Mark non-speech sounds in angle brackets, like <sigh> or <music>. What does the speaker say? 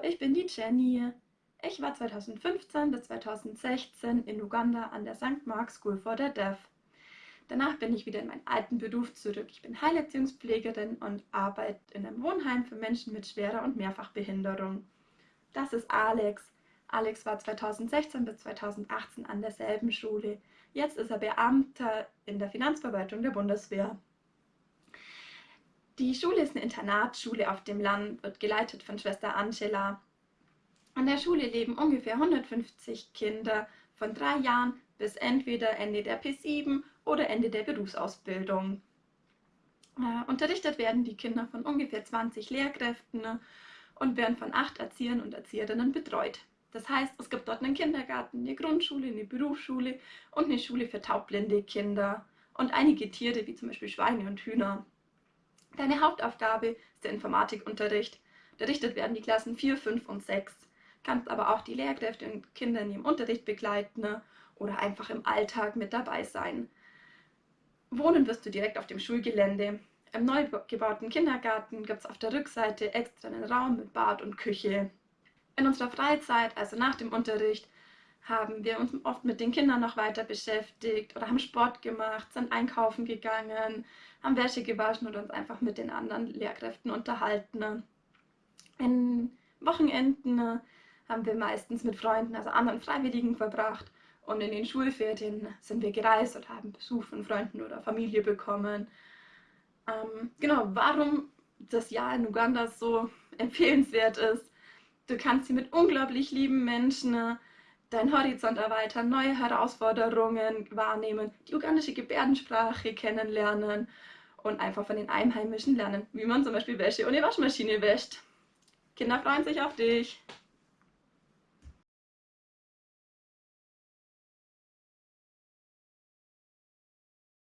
die Jenny. Ich war 2015 bis 2016 in Uganda an der St. Mark School for the Deaf. Danach bin ich wieder in meinen alten Beruf zurück. Ich bin Heilerziehungspflegerin und arbeite in einem Wohnheim für Menschen mit schwerer und Mehrfachbehinderung. Das ist Alex. Alex war 2016 bis 2018 an derselben Schule. Jetzt ist er Beamter in der Finanzverwaltung der Bundeswehr. Die Schule ist eine Internatsschule auf dem Land, wird geleitet von Schwester Angela. An der Schule leben ungefähr 150 Kinder von drei Jahren bis entweder Ende der P7 oder Ende der Berufsausbildung. Äh, unterrichtet werden die Kinder von ungefähr 20 Lehrkräften und werden von acht Erziehern und Erzieherinnen betreut. Das heißt, es gibt dort einen Kindergarten, eine Grundschule, eine Berufsschule und eine Schule für taubblinde Kinder und einige Tiere wie zum Beispiel Schweine und Hühner. Deine Hauptaufgabe ist der Informatikunterricht. Unterrichtet werden die Klassen 4, 5 und 6. Kannst aber auch die Lehrkräfte und Kinder in ihrem Unterricht begleiten oder einfach im Alltag mit dabei sein. Wohnen wirst du direkt auf dem Schulgelände. Im neu gebauten Kindergarten gibt es auf der Rückseite extra einen Raum mit Bad und Küche. In unserer Freizeit, also nach dem Unterricht, haben wir uns oft mit den Kindern noch weiter beschäftigt oder haben Sport gemacht, sind einkaufen gegangen, haben Wäsche gewaschen oder uns einfach mit den anderen Lehrkräften unterhalten. In Wochenenden haben wir meistens mit Freunden, also anderen Freiwilligen verbracht und in den Schulferien sind wir gereist und haben Besuch von Freunden oder Familie bekommen. Ähm, genau, warum das Jahr in Uganda so <laughs> empfehlenswert ist. Du kannst hier mit unglaublich lieben Menschen deinen Horizont erweitern, neue Herausforderungen wahrnehmen, die ugandische Gebärdensprache kennenlernen und einfach von den Einheimischen lernen, wie man zum Beispiel Wäsche ohne Waschmaschine wäscht. Kinder freuen sich auf dich.